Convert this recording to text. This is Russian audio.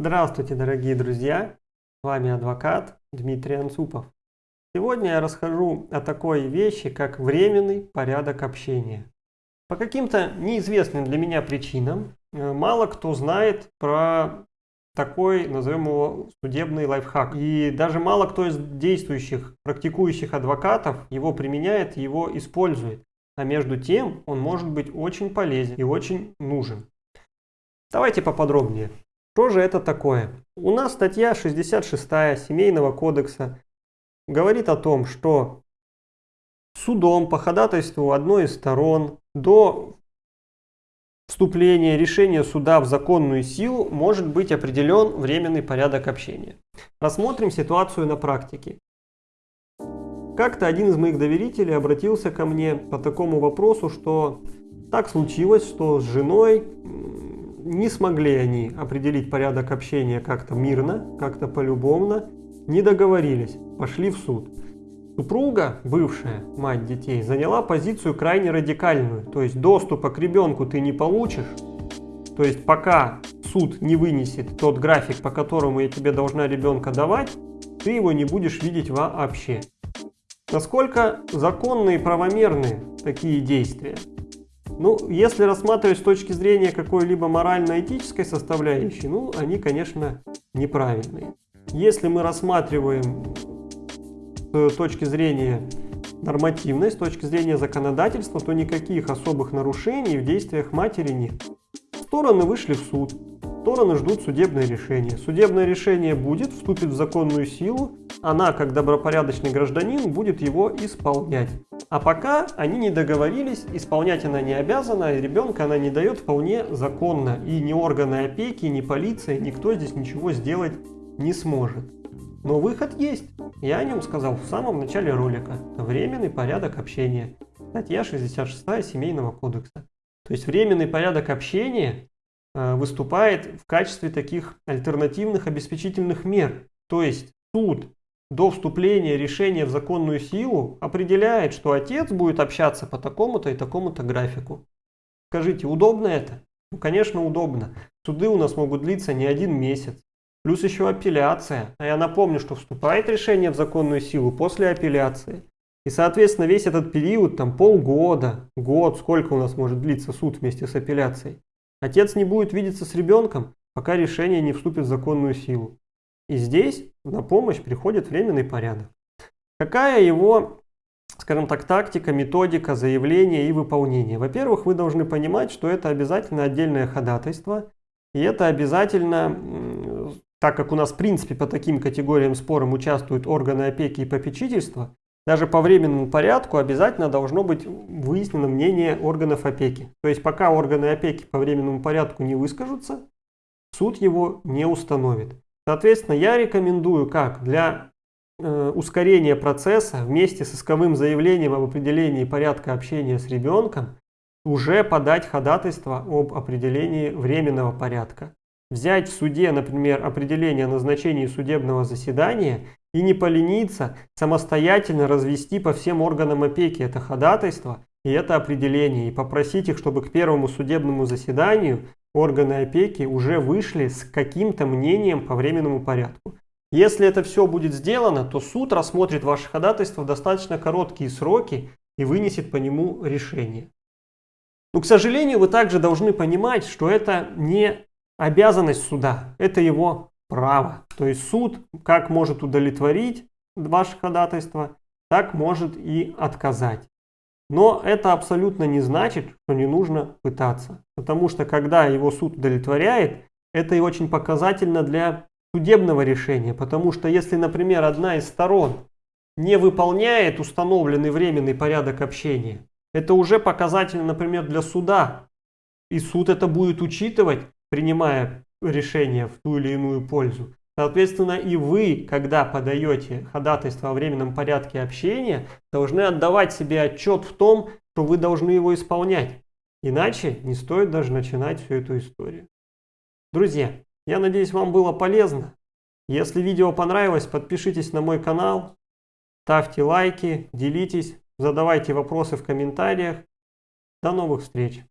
Здравствуйте, дорогие друзья! С вами адвокат Дмитрий Анцупов. Сегодня я расскажу о такой вещи, как временный порядок общения. По каким-то неизвестным для меня причинам э, мало кто знает про такой, назовем его, судебный лайфхак. И даже мало кто из действующих, практикующих адвокатов его применяет, его использует. А между тем он может быть очень полезен и очень нужен. Давайте поподробнее. Что же это такое? У нас статья 66 Семейного кодекса говорит о том, что судом по ходатайству одной из сторон до вступления решения суда в законную силу может быть определен временный порядок общения. Рассмотрим ситуацию на практике. Как-то один из моих доверителей обратился ко мне по такому вопросу, что так случилось, что с женой не смогли они определить порядок общения как-то мирно, как-то полюбовно, не договорились, пошли в суд. Супруга, бывшая мать детей, заняла позицию крайне радикальную, то есть доступа к ребенку ты не получишь, то есть пока суд не вынесет тот график, по которому я тебе должна ребенка давать, ты его не будешь видеть вообще. Насколько законные и правомерны такие действия? Ну, если рассматривать с точки зрения какой-либо морально-этической составляющей, ну, они, конечно, неправильные. Если мы рассматриваем с точки зрения нормативной, с точки зрения законодательства, то никаких особых нарушений в действиях матери нет. Стороны вышли в суд, стороны ждут судебное решение. Судебное решение будет, вступит в законную силу, она, как добропорядочный гражданин, будет его исполнять. А пока они не договорились, исполнять она не обязана, и ребенка она не дает вполне законно. И ни органы опеки, ни полиция, никто здесь ничего сделать не сможет. Но выход есть. Я о нем сказал в самом начале ролика. Временный порядок общения. Статья 66 Семейного кодекса. То есть временный порядок общения э, выступает в качестве таких альтернативных обеспечительных мер. То есть суд до вступления решения в законную силу определяет, что отец будет общаться по такому-то и такому-то графику. Скажите, удобно это? Ну, конечно, удобно. Суды у нас могут длиться не один месяц. Плюс еще апелляция. А я напомню, что вступает решение в законную силу после апелляции. И, соответственно, весь этот период, там полгода, год, сколько у нас может длиться суд вместе с апелляцией. Отец не будет видеться с ребенком, пока решение не вступит в законную силу. И здесь на помощь приходит временный порядок. Какая его, скажем так, тактика, методика заявления и выполнения? Во-первых, вы должны понимать, что это обязательно отдельное ходатайство. И это обязательно, так как у нас в принципе по таким категориям спорам участвуют органы опеки и попечительства, даже по временному порядку обязательно должно быть выяснено мнение органов опеки. То есть пока органы опеки по временному порядку не выскажутся, суд его не установит. Соответственно, я рекомендую как для э, ускорения процесса вместе с исковым заявлением об определении порядка общения с ребенком уже подать ходатайство об определении временного порядка. Взять в суде, например, определение о назначении судебного заседания и не полениться самостоятельно развести по всем органам опеки это ходатайство и это определение, и попросить их, чтобы к первому судебному заседанию органы опеки уже вышли с каким-то мнением по временному порядку. Если это все будет сделано, то суд рассмотрит ваше ходатайство в достаточно короткие сроки и вынесет по нему решение. Но, к сожалению, вы также должны понимать, что это не обязанность суда, это его право. То есть суд как может удовлетворить ваше ходатайство, так может и отказать. Но это абсолютно не значит, что не нужно пытаться. Потому что когда его суд удовлетворяет, это и очень показательно для судебного решения. Потому что если, например, одна из сторон не выполняет установленный временный порядок общения, это уже показательно, например, для суда. И суд это будет учитывать, принимая решение в ту или иную пользу. Соответственно, и вы, когда подаете ходатайство о временном порядке общения, должны отдавать себе отчет в том, что вы должны его исполнять. Иначе не стоит даже начинать всю эту историю. Друзья, я надеюсь, вам было полезно. Если видео понравилось, подпишитесь на мой канал, ставьте лайки, делитесь, задавайте вопросы в комментариях. До новых встреч!